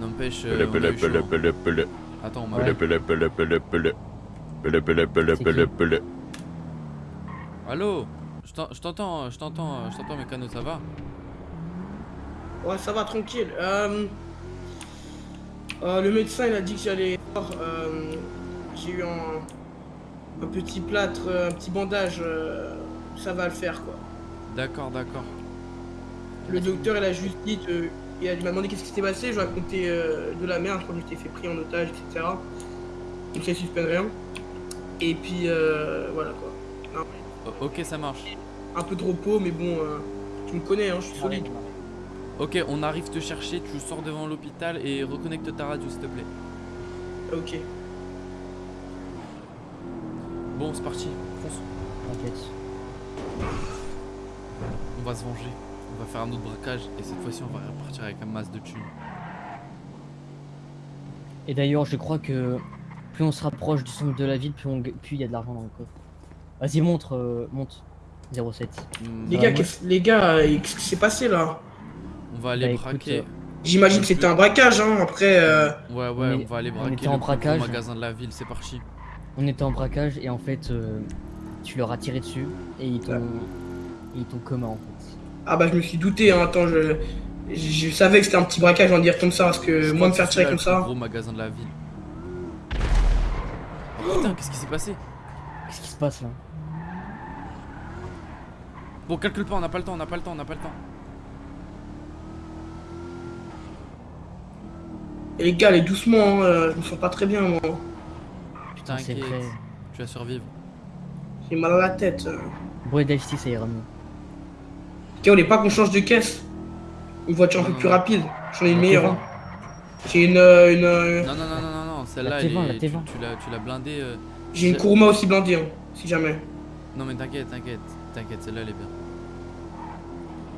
N'empêche. Euh. Attends, on m'a. Allô? Je t'en- je t'entends, je t'entends, je t'entends, Mécano, ça va? Ouais, ça va, tranquille. Euh, euh, le médecin, il a dit que j'allais euh, J'ai eu un, un petit plâtre, euh, un petit bandage. euh, ça va le faire, quoi. D'accord, d'accord. Le docteur, il a juste dit. Il a- il m'a demandé qu'est-ce qui s'était passé. Je lui ai raconté euh, de la merde quand j'étais fait pris en otage, etc. Donc ça suspend rien. Et puis, euh, voilà, quoi. Ok, ça marche. Un peu de repos, mais bon, euh, tu me connais, hein, je suis solide. Ok, on arrive te chercher, tu sors devant l'hôpital et reconnecte ta radio, s'il te plaît. Ok. Bon, c'est parti, fonce. T'inquiète. On va se venger. On va faire un autre braquage et cette fois-ci, on va repartir avec un masse de thunes. Et d'ailleurs, je crois que plus on se rapproche du centre de la ville, plus on g- plus il y a de l'argent dans le coffre. Vas-y, montre, euh, monte. 07. Hmm, Les Bah, gars, moi- les gars, euh, qu'est-ce qui s'est passé là? On va aller Bah, écoute, braquer. euh, J'imagine que c'était un braquage, hein. Après, euh, Ouais, ouais, on on, est- va aller on braquer était le en braquage. magasin de la ville, c'est parti. On était en braquage et en fait, euh, tu leur as tiré dessus et ils t'ont. Ils t'ont coma en fait. Ah bah je me suis douté. Hein. Attends, je, je, je savais que c'était un petit braquage, on va dire comme ça, parce que Je moi me faire tirer comme ça. gros magasin de la ville. Oh, putain, qu'est-ce qui s'est passé? Qu'est-ce qui se passe là? Bon, calcule pas, on n'a pas le temps, on n'a pas le temps, on n'a pas le temps. Et les gars, allez doucement. Hein. Je me sens pas très bien, moi. Putain, c'est tu vas survivre. J'ai mal à la tête. euh. Bois d'Ice ça ira mieux. Ok, on est pas qu'on change de caisse. Une voiture un peu plus rapide. J'en ai une meilleure. T20. hein. J'ai une, euh, une, euh, Non, non, non, non, non, non, celle-là, elle T20, la est- tu, T20. tu l'as, tu l'as blindée. euh, j'ai une Kuruma aussi blindée, hein, si jamais. Non, mais t'inquiète, t'inquiète, t'inquiète, celle-là, elle est bien.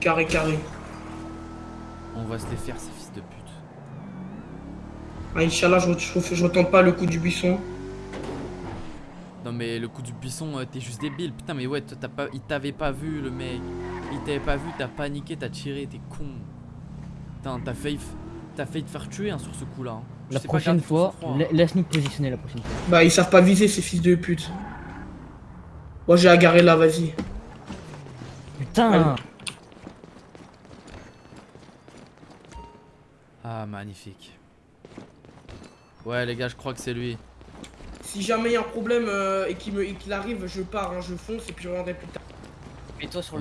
Carré, carré. On va se les faire, ces fils de pute. Ah, Inch'Allah, je, je, je retente pas le coup du buisson. Non, mais le coup du buisson, euh, t'es juste débile. Putain, mais ouais, toi, t'as pas, il t'avait pas vu, le mec. Il t'avait pas vu, t'as paniqué, t'as tiré, t'es con. Putain, t'as failli, te faire tuer hein, sur ce coup-là. hein. La prochaine fois, hein. la- laisse-nous positionner la prochaine fois. Bah, ils savent pas viser, ces fils de pute. Moi, j'ai agarré là, vas-y. Putain Allez. Ah, magnifique. Ouais, les gars, je crois que c'est lui. Si jamais il y a un problème euh, et qu'il me- et qu'il arrive, je pars, hein, je fonce et puis je reviendrai plus tard. Mets-toi sur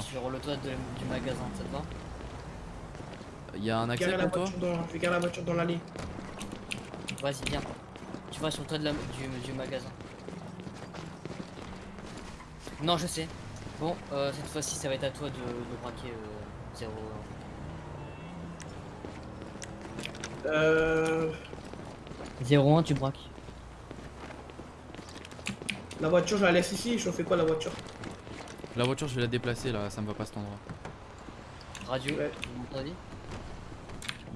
sur le toit de- du magasin, ça te va Il y a un accès pour toi je la voiture dans l'allée. Vas-y, viens. Tu vas sur le toit de la- du, du magasin. Non, je sais. Bon, euh, cette fois-ci, ça va être à toi de, de braquer euh, 0. Euh, 0-1, tu braques. la voiture, je la laisse ici. Je fais quoi la voiture? La voiture, je vais la déplacer là, ça me va pas cet endroit. Radio, Ouais. vous m'entendez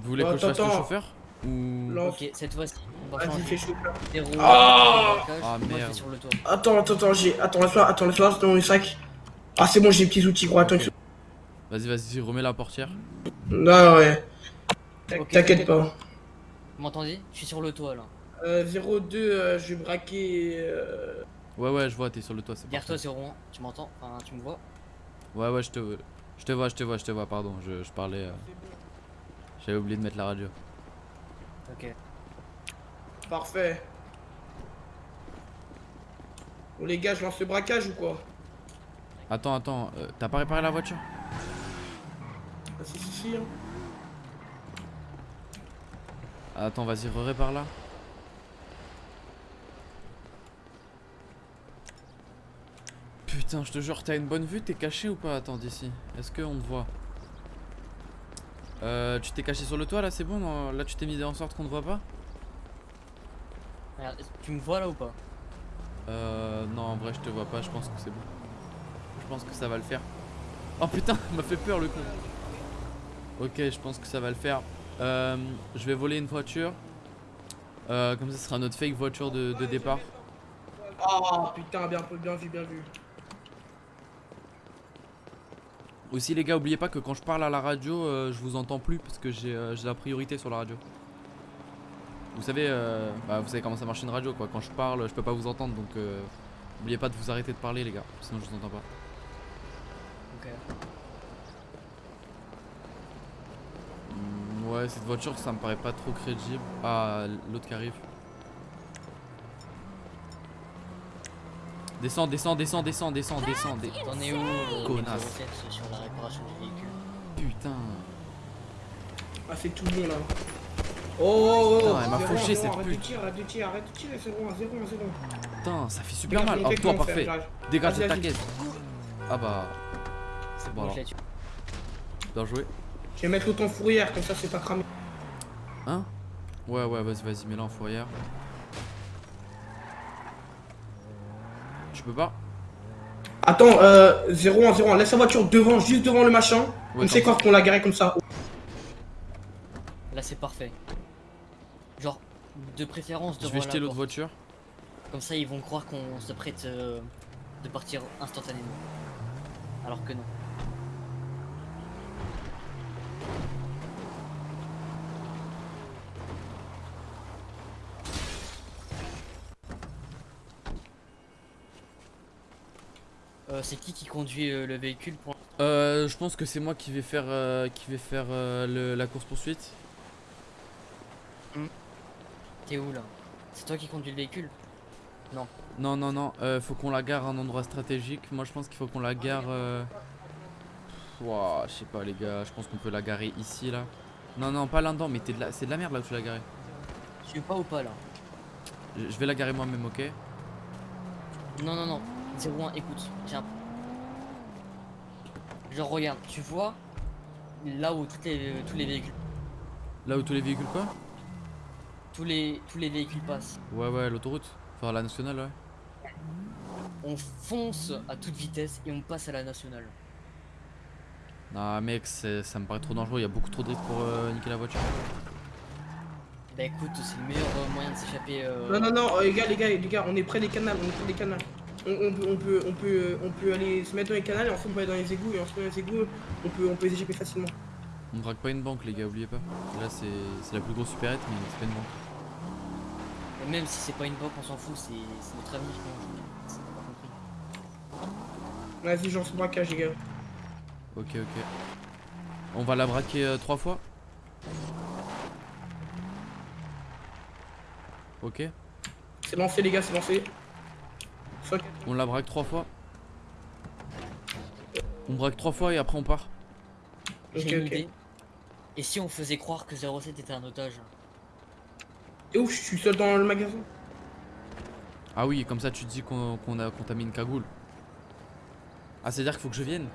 Vous voulez Oh, que je fasse le chauffeur Ou. Lance. Ok, cette fois-ci, on va Vas-y, changer. fais chaud. 0 Ah Ah, merde. sur le toit. Attends, attends, attends, j'ai. Attends, laisse-moi, attends, laisse-moi dans le sac. Ah, c'est bon, j'ai les petits outils, gros. Attends, Ok. Vas-y, vas-y, remets la portière. Ah, ouais. T'inquiète pas. Vous m'entendez? Je suis sur le toit là. Euh, 02, euh, je vais braquer. euh, Ouais, ouais, je vois, t'es sur le toit, c'est Derrière toi, parfait. 0-1, tu m'entends Enfin, tu me vois Ouais, ouais, je te, je te vois, je te vois, je te vois, pardon, je, je parlais. euh, J'avais oublié de mettre la radio. Ok. Parfait. Bon, les gars, je lance le braquage ou quoi Attends, attends, euh, t'as pas réparé la voiture? Ah, si, si, si. hein. Attends, vas-y, répare là. Putain, je te jure, t'as une bonne vue, t'es caché ou pas? Attends, d'ici. Est-ce qu'on te voit? Euh, tu t'es caché sur le toit là, c'est bon? Non Là, tu t'es mis en sorte qu'on te voit pas? Regarde, tu me vois là ou pas? Euh, non, en vrai, je te vois pas, je pense que c'est bon. Je pense que ça va le faire. Oh putain, il m'a fait peur le con. Ok, je pense que ça va le faire. Euh, je vais voler une voiture. Euh, comme ça, ce sera notre fake voiture de, de départ. Ah, putain, bien, bien vu, bien vu. Aussi les gars, oubliez pas que quand je parle à la radio, euh, je vous entends plus parce que j'ai euh, j'ai la priorité sur la radio. Vous savez, euh, bah, vous savez comment ça marche une radio quoi. Quand je parle, je peux pas vous entendre donc euh, oubliez pas de vous arrêter de parler les gars, sinon je vous entends pas. Ok. Hmm, ouais, cette voiture ça me paraît pas trop crédible. Ah, l'autre qui arrive. Descends, descends, descends, descends, descends, descends. dé- T'en es où euh, Connasse. 07 sur la réparation du véhicule Putain. Ah, c'est tout bon là. Oh, oh, oh, Putain, elle m'a fauché, zéro, cette arrête pute. de tirer, arrête de tirer, arrête de tirer, c'est bon, zéro, zéro. Putain, ça fait super mal. Oh, toi, parfait. Dégage de Vas-y, ta vas-y. caisse. Ah bah. C'est bon alors. Bien joué. Je vais mettre l'autre en fourrière, comme ça c'est pas cramé. Hein? Ouais, ouais, vas-y, vas-y, mets-la en fourrière. Peux pas Attends, euh, 0 1 0 1, laisse la voiture devant, juste devant le machin. Ouais, on sait quoi qu'on l'a garé comme ça. Là, c'est parfait. Genre, de préférence Je devant vais la jeter l'autre voiture. Comme ça, ils vont croire qu'on se prête euh, de partir instantanément. Alors que non. Euh, c'est qui qui conduit euh, le véhicule pour Euh, je pense que c'est moi qui vais faire, euh, qui vais faire euh, le- la course poursuite. T'es où là? C'est toi qui conduis le véhicule? Non, non, non. euh, faut qu'on la gare à un endroit stratégique. Moi, je pense qu'il faut qu'on la gare. Euh... Ouah, je sais pas, les gars. Je pense qu'on peut la garer ici, là. Non, non, pas là-dedans. Mais de la... c'est de la merde là où tu l'as garée. Tu es pas ou pas là? Je vais la garer moi-même, ok? Non, non, non. 01, écoute, tiens. Genre, regarde, tu vois là où toutes les, tous les véhicules, Là où tous les véhicules, quoi? Tous les, tous les véhicules passent. Ouais, ouais, l'autoroute. Enfin, la nationale, ouais. On fonce à toute vitesse et on passe à la nationale. Non, mec, c'est- ça me paraît trop dangereux. Il y a beaucoup trop de risques pour euh, niquer la voiture. Bah écoute, c'est le meilleur euh, moyen de s'échapper. euh, Non, non, non, euh, les gars, les gars, les gars, on est près des canals, on est près des canals. On, on peut, on, peut, on, peut, on peut aller se mettre dans les canals et ensuite on peut aller dans les égouts et ensuite dans les égouts on peut, on peut les échapper facilement. On braque pas une banque, les gars, oubliez pas. Là, c'est c'est la plus grosse supérette, mais c'est pas une banque. et même si c'est pas une banque, on s'en fout, c'est notre avenir qu'on. Vas-y, j'en suis braquage, les gars. Ok, ok. On va la braquer euh, trois fois Ok. C'est lancé, les gars, c'est lancé. Fuck. On la braque trois fois. On braque trois fois et après on part. Ok, J'ai une ok. idée. Et si on faisait croire que 07 était un otage Et ouf, je suis seul dans le magasin. Ah oui, comme ça tu te dis qu'on a qu'on t'a mis une cagoule. Ah, c'est à dire qu'il faut que je vienne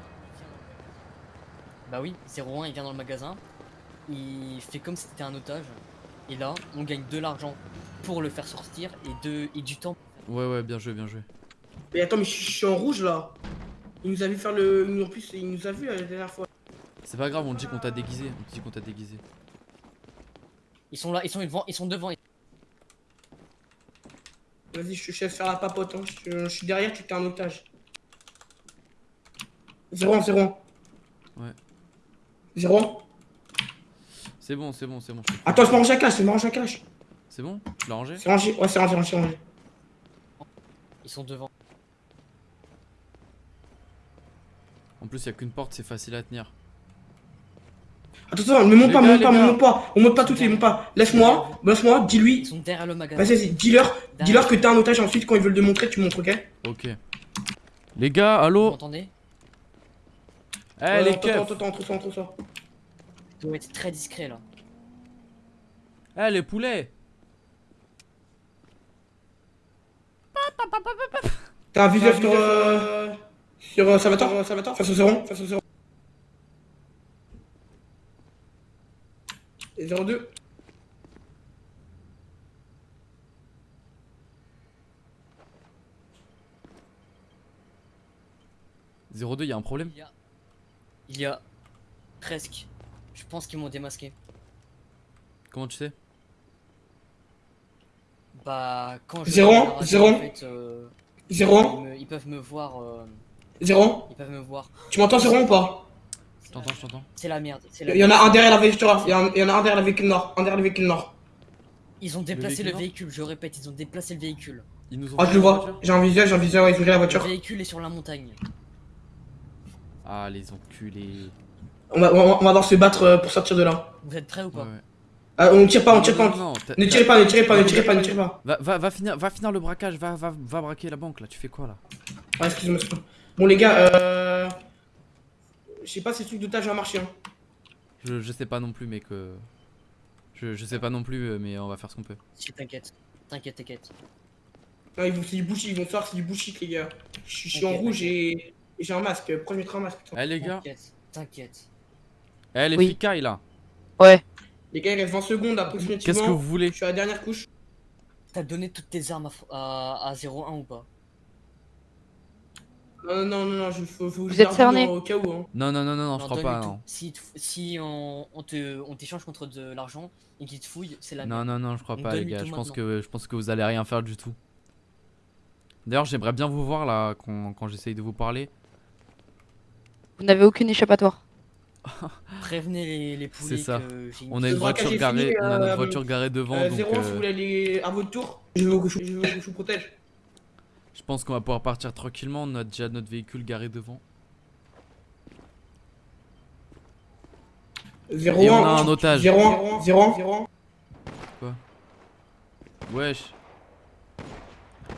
Bah oui, 01 il vient dans le magasin, il fait comme si c'était un otage, et là on gagne de l'argent pour le faire sortir et, de, et du temps. Ouais, ouais, bien joué, bien joué. Mais attends, mais je suis en rouge là. Il nous a vu faire le. En plus, il nous a vu la dernière fois. C'est pas grave, on dit qu'on t'a déguisé. On te dit qu'on t'a déguisé. Ils sont là, ils sont devant, ils sont devant. Vas-y, je te laisse faire la papote. Hein. Je, je suis derrière, tu t'es un otage. 0 0 Ouais. 0 C'est bon, c'est bon, c'est bon. Attends, je m'arrange à cache, je m'arrange à cache. C'est bon? Tu l'as rangé? C'est rangé, ouais, c'est rangé, rangé, rangé. Ils sont devant. En plus, y a qu'une porte, c'est facile à tenir. Attends, attends, ne monte pas, gars, monte pas, gars. monte pas. On monte pas tout de suite, monte pas. Laisse-moi, laisse-moi, Ils dis-lui. sont derrière le magasin. Vas-y, vas-y, dis-leur, dis-leur que t'es un otage. Ensuite, quand ils veulent te montrer, tu montres, ok? Ok. Les gars, Vous allô m'entendez? Eh Ouais, les Attends, keufs attends, attends, entre ça, entre ça. Ils doivent être très discret là. Eh les poulets T'as un visuel sur. Euh... Sur euh, Salvatore Salvatore Face au Zéron Face au Zéron. Et 02 02, y a un problème Il y a, il y a presque. Je pense qu'ils m'ont démasqué. Comment tu sais Bah quand je Zéro, regarde la radio, zéro. en fait, euh, ils, 01 me- ils peuvent me voir. euh, 01 ils peuvent me voir. Tu m'entends 01 ou pas Je t'entends, je t'entends. C'est la merde. c'est la Il y en a merde. un derrière la voiture, il y en a- il y en a un derrière la véhicule nord, un derrière le véhicule nord. Ils ont déplacé véhicule le véhicule, je répète, ils ont déplacé le véhicule. Ils nous ont Ah, je le vois, j'ai un visuel, j'ai un visuel, ouais, ils ont la Le voiture. véhicule est sur la montagne. Ah, les enculés. On va, on va- on se battre euh, pour sortir de là. Vous êtes prêts ou Ouais, pas ouais. Ah, on tire pas, on tire non, pas. non, Ne tirez pas, ne tirez pas, ne tirez pas, ne tirez pas. Va, va, va, finir, va finir le braquage, va, va, va braquer la banque là, tu fais quoi là? Ah, excuse-moi, excuse-moi. Bon, les gars, euh. Je sais pas si ce truc d'otage va marcher. Hein. je, je sais pas non plus, mais que. Je, je sais pas non plus, euh, mais on va faire ce qu'on peut. Si, t'inquiète. T'inquiète, t'inquiète. Non, ils vont, c'est du bullshit, ils vont savoir c'est du bullshit, les gars. Je suis je suis en rouge et, et j'ai un masque. Je mettrai un masque putain Eh les gars, T'inquiète, eh les Oui. ficailles là, Ouais. Les gars, il reste 20 secondes approximativement. qu'est-ce que vous voulez Je suis à la dernière couche. T'as donné toutes tes armes à, à, à 01 ou pas? Non, non, non, non, je, faut, faut Vous êtes cerné au cas où. Hein. Non, non, non, non, non, je crois pas, non. Si, si on, on te, on t'échange contre de l'argent et qu'ils te fouillent, c'est la Non, merde. non, non, je crois On pas, les gars. Je pense, maintenant. que, je pense que vous allez rien faire du tout. D'ailleurs, j'aimerais bien vous voir là quand, quand j'essaye de vous parler. Vous n'avez aucune échappatoire. Prévenez les, les poulets C'est ça. que j'ai une On a Le une voiture garée, fini, on a euh, notre voiture garée devant, Euh, donc Zéro, si euh, vous voulez aller à votre tour, je veux que je, je veux que je vous protège. Je pense qu'on va pouvoir partir tranquillement. On a déjà notre véhicule garé devant. Zéro, Et on un, a un otage. Zéro, zéro, zéro. Wesh,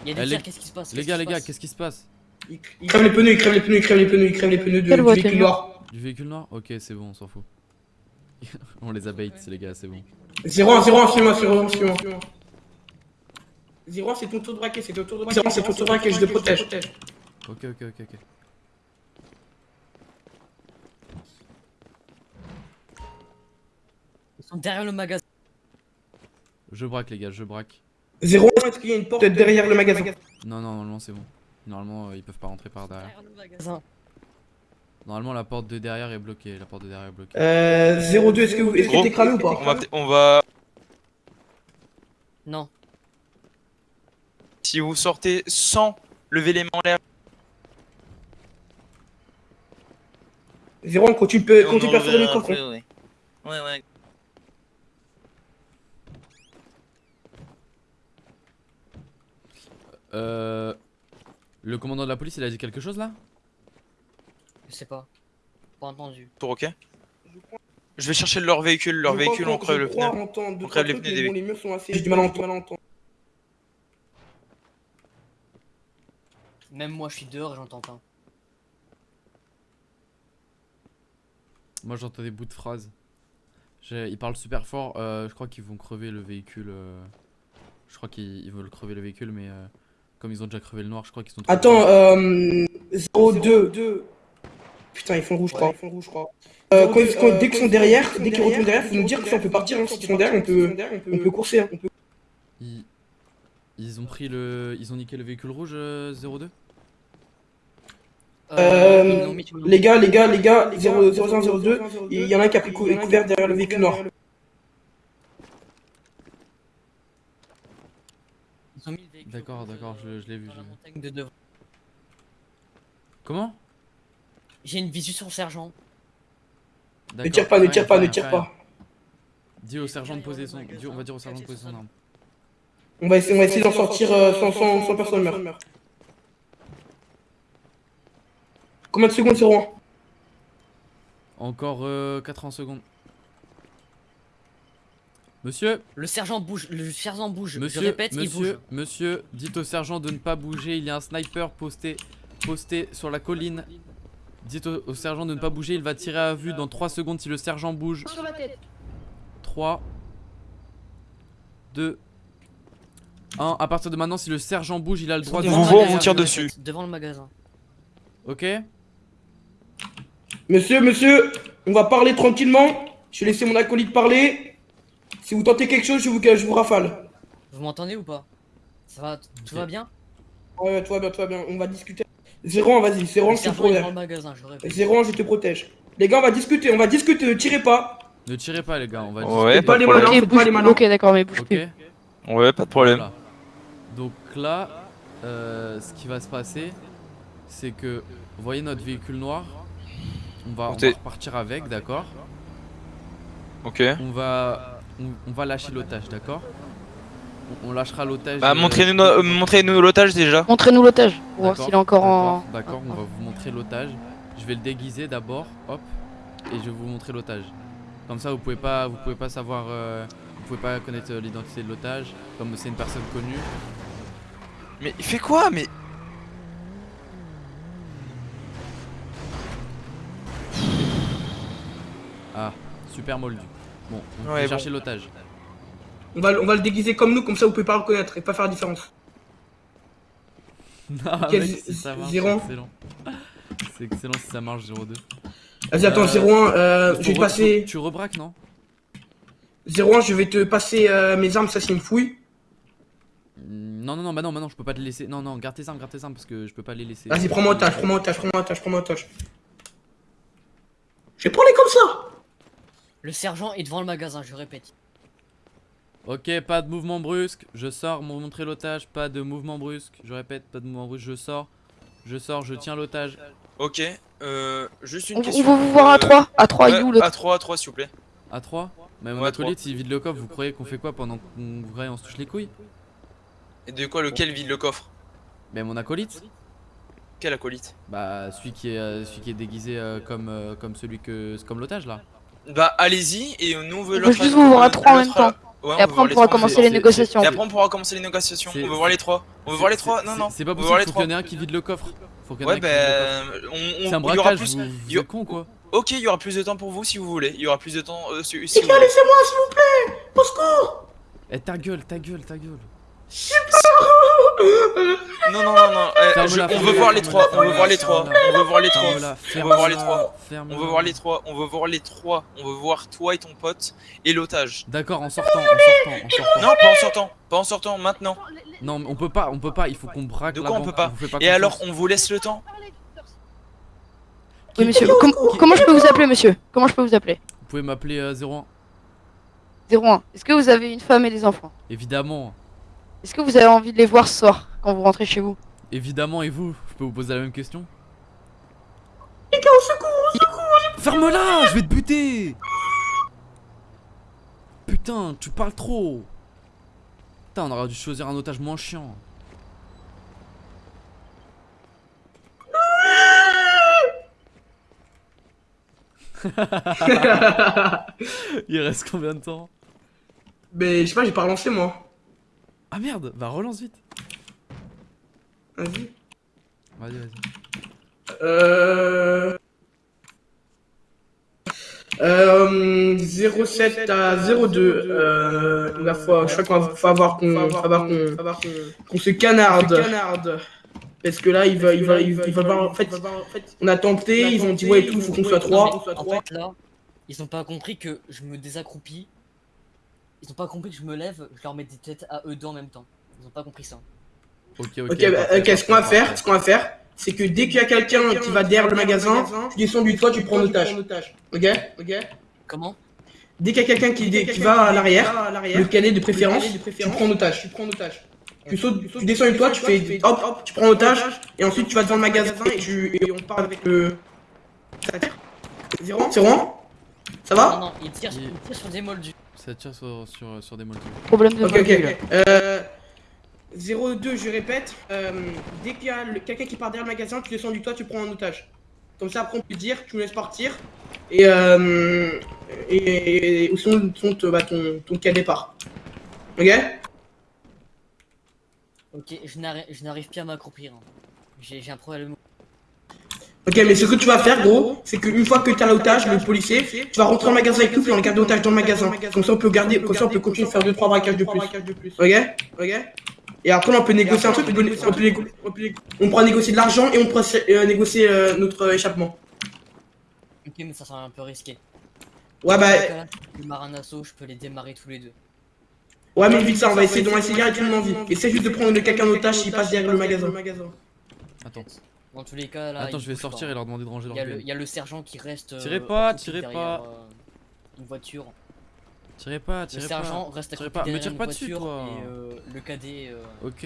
Il y a des Eh, les- tirs, qu'est-ce qui se passe? les gars, les gars, qu'est-ce qui se passe? Il, crève les pneus, il crève les pneus, il crève les pneus, il crève les pneus du véhicule noir. Du véhicule noir? Ok, c'est bon, on s'en fout. on les a bait, les gars, c'est bon. Zéro, un, zéro, un, suis-moi, zéro, un, suis-moi. Zéro, c'est ton tour de braquet, c'est ton tour de braquet. Zéro, c'est ton tour de braquet, je te protège. Ok, ok, ok, ok. Ils sont derrière le magasin. Je braque, les gars, je braque. Zéro, est-ce qu'il y a une porte derrière le magasin Non, non, normalement, c'est bon. Normalement, euh, ils peuvent pas rentrer par derrière. Derrière le magasin. Normalement, la porte de derrière est bloquée. La porte de derrière est bloquée. Euh, 02, est-ce que vous, est-ce que Gros, t'es cramé ou On pas va, peut- on va. Non. Si vous sortez sans lever les mains en l'air, 01, continue, pe- on continue en perforer le coffre. après, ouais. Ouais, ouais. Euh. Le commandant de la police, il a dit quelque chose là? Je sais pas. Pas entendu. Pour ok Je vais chercher leur véhicule, leur Je véhicule, on crève le pneu. On crève les pneus des. J'ai du mal à entendre. Même moi, je suis dehors et j'entends pas. Moi j'entends des bouts de phrases. Ils parlent super fort. euh, je crois qu'ils vont crever le véhicule. euh, Je crois qu'ils ils veulent crever le véhicule, mais euh, comme ils ont déjà crevé le noir, je crois qu'ils sont. trop Attends, euh. 02. Putain, ils font rouge, je crois. Ils font rouge, je crois. Euh, quand quand- dès qu'ils sont derrière, dès qu'ils retournent derrière, faut nous dire que ça on peut partir. hein. S'ils sont derrière, on peut, on peut courser. hein. Ils... ils ont pris le. Ils ont niqué le véhicule rouge euh, 02 Euh, Les gars, les gars, les gars, 0, 01, 02, il y en a un qui a pris cou- couvert derrière le véhicule noir. D'accord, d'accord, je- je l'ai vu, de. Comment? J'ai une visu sur le sergent. Ne tire pas, ne tire pas, ne tire pas. Dis au sergent de poser son. on va dire au sergent de poser son arme. On va essayer, d'en sortir euh, sans, sans, sans personne meurt. Combien de secondes, 01 Encore euh, 80 secondes. Monsieur, Le sergent bouge. Le sergent bouge. monsieur, je répète, il monsieur, bouge. monsieur, dites au sergent de ne pas bouger. Il y a un sniper posté, posté sur la colline. Dites au, au sergent de ne pas bouger. Il va tirer à vue dans 3 secondes si le sergent bouge. 3, 2, 1. À partir de maintenant, si le sergent bouge, il a le droit de. Vous voit, on vous tire dessus. Devant le magasin. Ok Monsieur, monsieur, on va parler tranquillement. Je vais laisser mon acolyte parler. Si vous tentez quelque chose, je vous, je vous rafale. Vous m'entendez ou pas? Ça va Tout va bien? Ouais, toi bien, toi bien, on va discuter. 01, vas-y, 01, Le je te protège. magasin, je répète. 01, je te protège. Les gars, on va discuter, on va discuter, ne tirez pas. Ne tirez pas, les gars. On va Ouais, pas pas de les problème. malins. Ok, faites pas les malins. ok, d'accord, mais bouge Ok plus. Ouais, pas de problème. Voilà. Donc là, euh, ce qui va se passer, c'est que vous voyez notre véhicule noir? On va, on va repartir avec, d'accord Ok. On va, on, on va lâcher l'otage, d'accord on, on lâchera l'otage. Bah euh, montrez-nous euh, montrez-nous l'otage déjà. Montrez-nous l'otage. Pour voir D'accord, s'il est encore en. D'accord, on va vous montrer l'otage. Je vais le déguiser d'abord, hop, et je vais vous montrer l'otage. Comme ça, vous pouvez pas, vous pouvez pas savoir, euh, vous pouvez pas connaître euh, l'identité de l'otage, comme c'est une personne connue. Mais il fait quoi? Mais Ah, super moldu. Bon, on Ouais, va bon. chercher l'otage. On va, on va le déguiser comme nous, comme ça vous pouvez pas le reconnaître et pas faire la différence. Non, Quel mec, si ça marche, c'est excellent. C'est excellent si ça marche 0-2. Vas-y, attends, Euh, 01, euh, je vais te passer. Tu rebraques, non? 01, je vais te passer euh, mes armes, ça c'est une fouille. Mm, Non, non, non, bah non, bah non, je peux pas te laisser. Non, non, garde tes armes, garde tes armes parce que je peux pas les laisser. Vas-y, prends-moi otage, prends-moi otage, prends-moi otage, prends-moi otage. Je vais prendre les comme ça Le sergent est devant le magasin, je répète. Ok, pas de mouvement brusque. Je sors, m'ont montré l'otage. Pas de mouvement brusque. Je répète, pas de mouvement brusque. Je sors. Je sors, je tiens l'otage. ok. Euh, juste une On, on question. veut vous voir à euh, 3. À 3, il est où l'autre À 3, à 3 s'il vous plaît. À 3 Mais mon Ouais, acolyte, s'il vide le coffre, vous croyez qu'on fait quoi pendant qu'on on se touche les couilles? Et de quoi lequel vide le coffre? Mais mon acolyte? Quel acolyte? Bah, celui qui est, euh, celui qui est déguisé euh, comme, euh, comme celui que. comme l'otage là. Bah allez-y et nous on veut l'autre- juste vous voir trois en même temps. Ouais, Et après, on pourra commencer les négociations. Et après on pourra commencer les négociations. On veut voir les trois. On veut voir les trois. Non non. C'est pas possible, voir les faut qu'il y en ait un qui vide le coffre. Faut qu'il y en ait Ouais un bah on, on- C'est un braquage, vous, a- con quoi Ok, il y aura plus de temps pour vous si vous voulez. Il y aura plus de temps euh, si, laissez-moi, s'il vous plaît Au secours Eh, ta gueule, ta gueule, ta gueule. Non non non non. eh, on veut voir les trois. On veut voir les trois. On veut voir les trois. On veut voir les trois. On veut voir les trois. On veut voir les trois. On veut voir toi et ton pote et l'otage. D'accord, en sortant, en sortant, en sortant. Non, pas en sortant. Pas en sortant. Maintenant. Non, mais on peut pas, on peut pas, il faut qu'on braque De quoi on peut pas Et alors, on vous laisse le temps Oui, monsieur. Com- comment je peux vous appeler, monsieur? Comment je peux vous appeler? Vous pouvez m'appeler euh, 01 01. Est-ce que vous avez une femme et des enfants? Évidemment, Est-ce que vous avez envie de les voir ce soir quand vous rentrez chez vous? Évidemment, et vous? Je peux vous poser la même question? Les gars, au secours Ferme-la Je vais te buter! Putain, tu parles trop! Putain, on aurait dû choisir un otage moins chiant. Il reste combien de temps? Mais je sais pas, j'ai pas relancé moi. Ah merde, bah relance vite. Vas-y. Vas-y, vas-y. Euh... Euh, 07 à 02. Euh, la fois, je crois qu'on va, faut avoir qu'on, faut avoir qu'on, qu'on se canarde. Parce que là, il va, il va, il va, il va voir, en fait, on a tenté, ils ont dit ouais et tout, faut qu'on soit trois. En fait, là, ils ont pas compris que je me désaccroupis. Ils ont pas compris que je me lève, je leur mets des têtes à eux deux en même temps. Ils ont pas compris ça. Ok, ok. Ok, bah, ce qu'on va faire, ce qu'on va faire, c'est que dès qu'il y a quelqu'un qui va derrière le magasin, tu descends du toit, tu prends en otage. Ok, ok. Comment? Dès qu'il y a quelqu'un qui, qui va à l'arrière, le cadet de préférence, tu prends en otage. Tu prends en otage. Tu sautes, tu descends du toit, tu fais hop, hop, tu prends en otage, et ensuite tu vas devant le magasin et tu, et on part avec le. Ça tire C'est rond? C'est rond? Ça Non, va non, ils tirent, Il- ils tirent sur des moldus. Ça tire sur, sur, sur des moldus. Problème de Ok, ok, module. ok. Euh. 02, je répète, euh, dès qu'il y a le- quelqu'un qui part derrière le magasin, tu descends du toit, tu prends en otage. Comme ça, après, on peut dire, tu me laisses partir. Et, euh, et, sinon, sinon, te- bah, ton, ton cadet part. Ok? Ok, je n'arri- je n'arrive plus à m'accroupir. hein. J'ai un problème. Ok, mais ce que tu vas faire, gros, c'est qu'une fois que tu as l'otage, le policier, tu vas rentrer en magasin avec nous, puis on le garde otage dans le magasin. Comme ça, on peut garder, comme ça, on peut continuer de faire 2-3 braquages de plus. Ok? Ok? Et après, on peut négocier un truc, on peut, on peut on peut négo- on pourra négocier de l'argent et on pourra euh, négocier euh, notre euh, échappement. Ok, mais ça semble un peu risqué. Ouais, bah, Le Maranasso, je peux les démarrer tous les deux. ouais, mais vite ça, on va essayer, on va essayer de garder tout le monde en vie. Essaye juste de prendre quelqu'un en otage s'il passe derrière le magasin. Attends, Dans tous les cas, là. attends, je vais sortir pas. et leur demander de ranger leur le, il y a le sergent qui reste. euh, Tirez pas, tirez derrière, pas. euh, Une voiture. Tirez pas, Le tirez sergent pas. reste tirez accroupi pas, me tire pas dessus, toi. Et euh, le cadet. euh, Ok,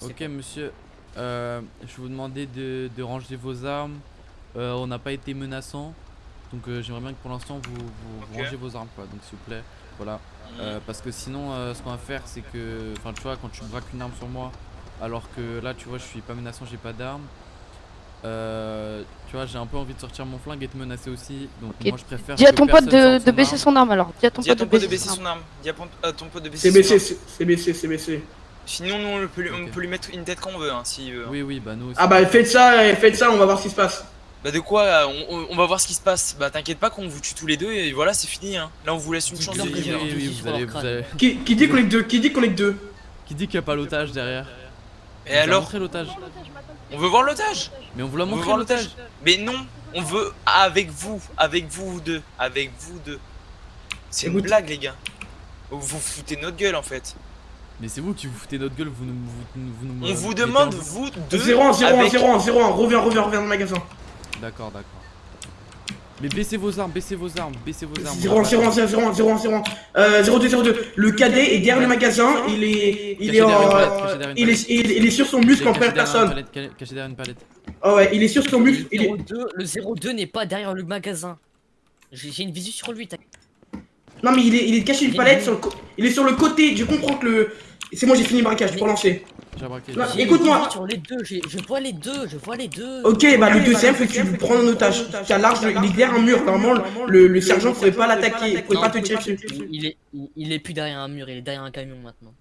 ok, pas. monsieur. Euh, je vais vous demander de, de ranger vos armes. Euh, on n'a pas été menaçant. Donc euh, j'aimerais bien que pour l'instant vous, vous, vous rangez vos armes quoi. Donc s'il vous plaît. Voilà. Euh, parce que sinon euh, ce qu'on va faire c'est que. Enfin tu vois quand tu braques une arme sur moi. Alors que là tu vois je suis pas menaçant, j'ai pas d'arme. Euh, tu vois j'ai un peu envie de sortir mon flingue et de menacer aussi. Donc moi je préfère. Dis à ton pote de, baisser son arme alors. Dis à ton pote de baisser son son arme. Dis à ton- pote de C'est baisser son baissé, arme. c'est c'est baissé, c'est baissé. Sinon, nous, on peut, lui, on Ok. peut lui mettre une tête quand on veut, hein, s'il veut. hein. Oui oui bah nous aussi. Ah bah faites ça, et faites ça, on va voir ce qui se passe. Bah de quoi on, on- on va voir ce qui se passe. Bah t'inquiète pas qu'on vous tue tous les deux et voilà, c'est fini. Hein. Là, on vous laisse une chance de vivre. un oui, oui, fusil vous sur allez, leur vous crâne. allez- Qui, qui dit qu'on est que deux Qui dit qu'on est deux? Qui dit qu'il n'y a pas l'otage derrière? Et alors l'otage. On veut voir l'otage Mais on vous l'a montré l'otage. Mais non, on veut avec vous, avec vous deux, avec vous deux. C'est une blague, les gars. Vous vous foutez notre gueule en fait. Mais c'est vous qui vous foutez notre gueule, vous nous. Vous, nous- vous nous On vous demande, vous deux. 0 1 0 1 avec- 0 1 0 1 reviens, reviens, reviens dans le magasin. D'accord, d'accord. Mais baissez vos armes, baissez vos armes, baissez vos armes. 0 1 0 1 0 1 0 1 0 1 euh, 02 02 Le cadet est derrière le magasin, il est il est en il est il est- il est sur son muscle en personne. Caché derrière une palette. Ah ouais, il est sur son muscle, il est Le 02, le 02 n'est pas derrière le magasin. J'ai une visu sur lui. t'as- Non mais il est il est caché une palette sur le il est sur le côté, je comprends que le c'est moi j'ai fini le braquage, je peux lancer. Une écoute-moi. les deux, je vois les deux, je vois les deux. OK, bah le deuxième faut que tu le prends en otage. Tu as large, il est derrière un mur, normalement le, le sergent pourrait pas l'attaquer, il pourrait pas te tirer dessus. Il, est, il, est plus derrière un mur, il est derrière un camion maintenant.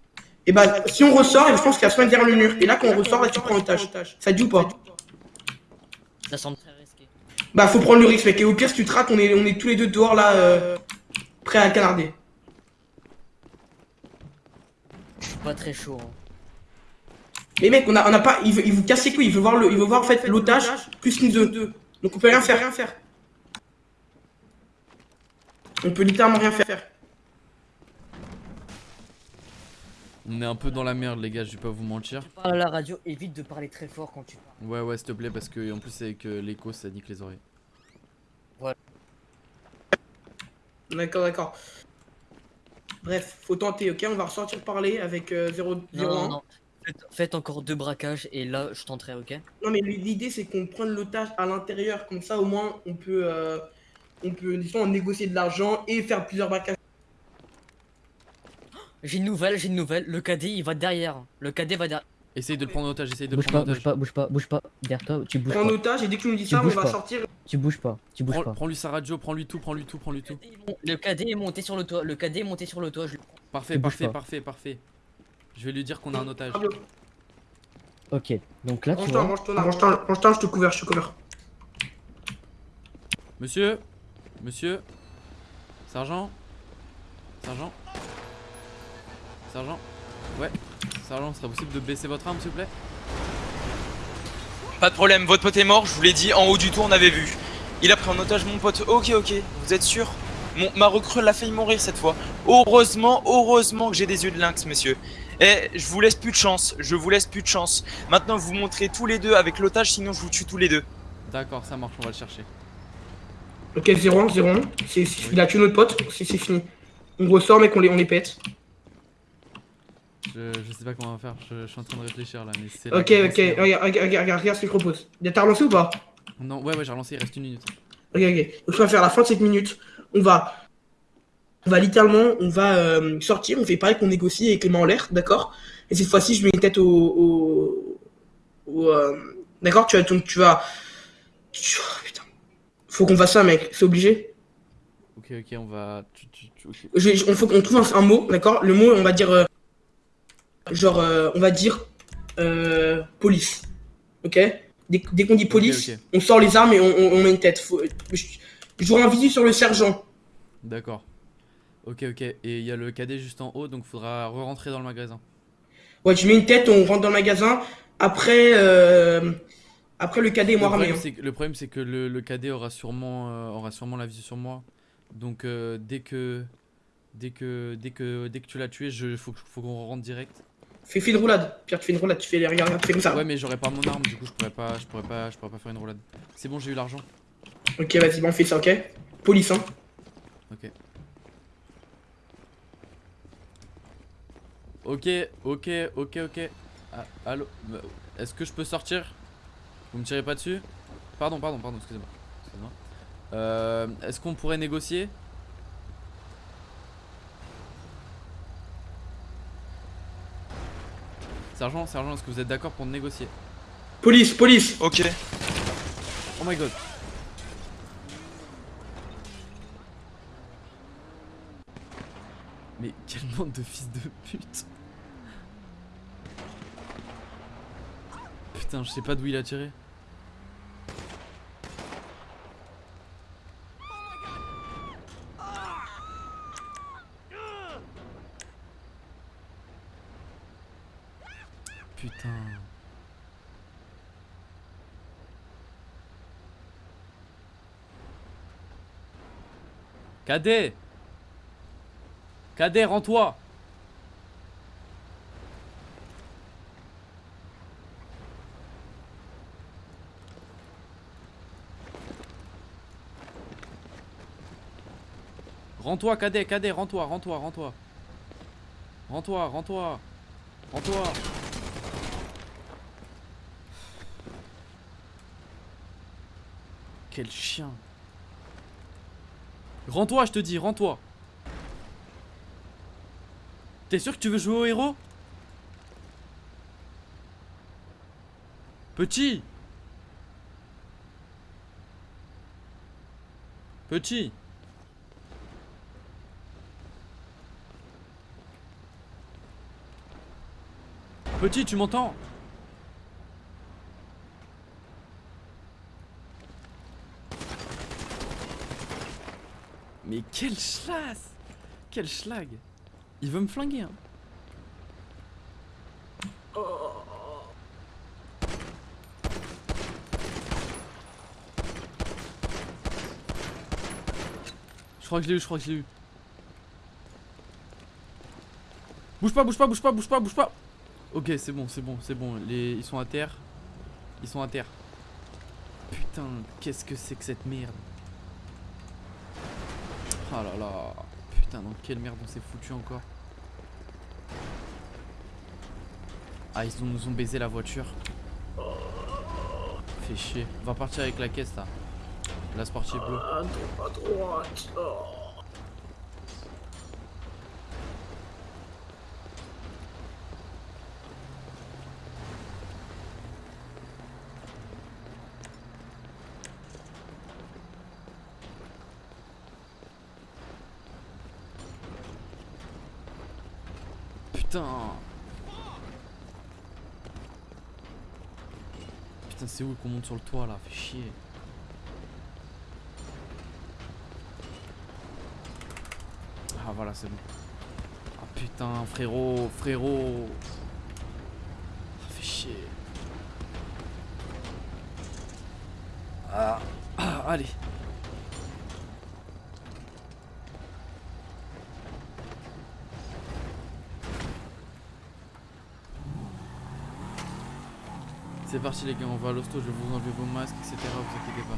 Et bah si on ressort, je pense qu'il y a soit derrière le mur. Et là quand on ressort, là tu prends en otage. Ça te dit ou pas? Ça semble très risqué. Bah faut prendre le risque mec et au pire si tu te rates on est, on est tous les deux dehors là euh, prêts à canarder. Je suis pas très chaud. hein. Mais mec on a, on a pas, il, veut, il vous casse les couilles, il veut voir le, il veut voir en fait l'otage plus nous deux. Donc on peut rien faire, rien faire. On peut littéralement rien faire. On est un peu dans la merde, les gars, je vais pas vous mentir. À la radio, évite de parler très fort quand tu parles. Ouais, ouais, s'il te plaît, parce que en plus, avec euh, l'écho, ça nique les oreilles. D'accord, d'accord. Bref, faut tenter, ok? On va ressortir parler avec euh, 0, 0 Non, non, non. Faites, faites encore deux braquages et là je tenterai, ok? Non mais l'idée c'est qu'on prenne l'otage à l'intérieur, comme ça au moins on peut euh, on peut disons, négocier de l'argent et faire plusieurs braquages. J'ai une nouvelle, j'ai une nouvelle. Le cadet il va derrière. Le cadet va derrière. Essaye de le prendre en otage, essaye de le Bouge prendre pas, en bouge otage. pas, bouge pas, bouge pas. Derrière toi, tu bouges Prends en pas. otage et dès que tu nous dis Tu ça, on va pas. sortir. Tu bouges pas, tu bouges Prends, pas. prends-lui sa radio, prends-lui tout, prends-lui tout, prends-lui tout. Le cadet est monté sur le toit, le cadet est monté sur le toit. Je... Parfait, Tu parfait, parfait, parfait. Je vais lui dire qu'on a un otage. Ok, donc là tu vois. range-toi, range-toi, range-toi, je te couvre, je te couvre. Monsieur Monsieur Sergent Sergent Sergent Ouais. Sergent, serait possible de baisser votre arme, s'il vous plaît? Pas de problème, votre pote est mort, je vous l'ai dit, en haut du tour on avait vu. Il a pris en otage mon pote, ok ok, vous êtes sûr? Mon, Ma recrue l'a failli mourir cette fois. Heureusement, heureusement que j'ai des yeux de lynx monsieur. Eh, je vous laisse plus de chance, je vous laisse plus de chance. Maintenant vous montrez tous les deux avec l'otage, sinon je vous tue tous les deux. D'accord, ça marche, on va le chercher. Ok, 0-1, 0-1. C'est- c'est- Il a tué notre pote, c'est fini. On ressort, mec, on les, on les pète. Je, je sais pas comment on va faire, je, je suis en train de réfléchir là, mais c'est. Ok, ok, regarde, regarde, regarde, regarde ce que je propose. T'as relancé ou pas? Non, ouais, ouais, j'ai relancé, il reste une minute. Ok, ok. Donc, on va faire à la fin de cette minute. On va. On va littéralement, on va euh, sortir, on fait pareil qu'on négocie avec les mains en l'air, d'accord? Et cette fois-ci, je mets une tête au. au, au, euh, d'accord? Tu vas. Tu, tu vas. tu- oh, putain. Faut qu'on fasse ça, mec, c'est obligé. Ok, ok, on va. Je, je- on faut qu'on trouve un, un mot, d'accord? Le mot, on va dire. euh, genre, on va dire. Police. Ok? Dès, dès qu'on dit police, on sort les armes et on, on- on met une tête. Faut, je, j'aurai un visu sur le sergent. D'accord. Ok, ok. Et il y a le cadet juste en haut, donc faudra re-rentrer dans le magasin. Ouais, tu mets une tête, on rentre dans le magasin. Après, euh, après le cadet Le moi que, le problème, c'est que le, le cadet aura sûrement, euh, aura sûrement la visu sur moi. Donc euh, dès que, dès que, dès que, dès que tu l'as tué, je, faut, qu'on rentre direct. Fais, fais une roulade. Pierre, tu fais une roulade, tu fais les tu fais comme ça. Ouais, mais j'aurais pas mon arme, du coup, je pourrais pas, je pourrais pas, je pourrais pas faire une roulade. C'est bon, j'ai eu l'argent. Ok, vas-y, bon, on fait ça, ok? Police, hein. Ok. Ok, ok, ok, ok. Ah, allô. euh, Est-ce que je peux sortir? Vous me tirez pas dessus? Pardon, pardon, pardon, excusez-moi. Excusez-moi. Euh, Est-ce qu'on pourrait négocier? Sergent, sergent, est-ce que vous êtes d'accord pour négocier? Police, police Ok. Oh my god. Mais quelle bande de fils de pute? Je sais pas d'où il a tiré. Putain. Cadet Cadet, rends-toi Rends-toi, cadet, cadet, rends-toi, rends-toi, rends-toi. Rends-toi, rends-toi. Rends-toi. Quel chien. Rends-toi, je te dis, rends-toi. T'es sûr que tu veux jouer au héros? Petit Petit Petit, tu m'entends? Mais quel schlass Quel schlag! Il veut me flinguer hein. Je crois que je l'ai eu, je crois que je l'ai eu. Bouge pas, bouge pas, bouge pas, bouge pas, bouge pas Ok, c'est bon, c'est bon, c'est bon. Les... Ils sont à terre. Ils sont à terre. Putain, qu'est-ce que c'est que cette merde? Oh là là Putain, dans quelle merde on s'est foutu encore? Ah, ils nous ont baisé la voiture. Fait chier. On va partir avec la caisse là. La sportive bleue. À à droite. Oh. Putain. Putain c'est où qu'on monte sur le toit là? Fait chier. Ah voilà c'est bon. Ah putain frérot Frérot. Ah fait chier. Ah, ah allez parti les gars, on va à l'hosto, je vais vous enlever vos masques, etc. Vous inquiétez pas.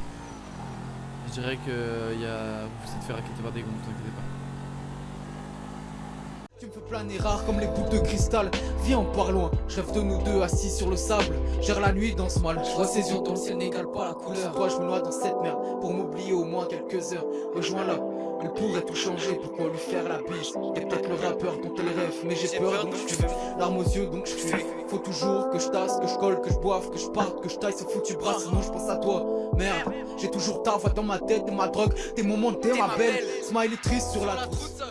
Je dirais que y a... vous êtes fait raqueter par des gonds, vous inquiétez pas. Tu me fais planer rare comme les boules de cristal. Viens on part loin, je rêve de nous deux assis sur le sable. Gère la nuit dans ce mal, je vois ses yeux dans le ciel n'égale pas la couleur. Toi je me noie dans cette merde, pour m'oublier au moins quelques heures. Rejoins-la, elle pourrait tout changer, pourquoi lui faire la bise T'es peut-être le rappeur dont elle rêve, mais j'ai peur donc je fuis. Larmes aux yeux donc je fuis. Faut toujours que je tasse, que je colle, que je boive, que je parte, que je taille ce foutu bras. Sinon je pense à toi, merde J'ai toujours ta voix dans ma tête, t'es ma drogue, tes moments, t'es ma belle. Smile est triste sur la trousse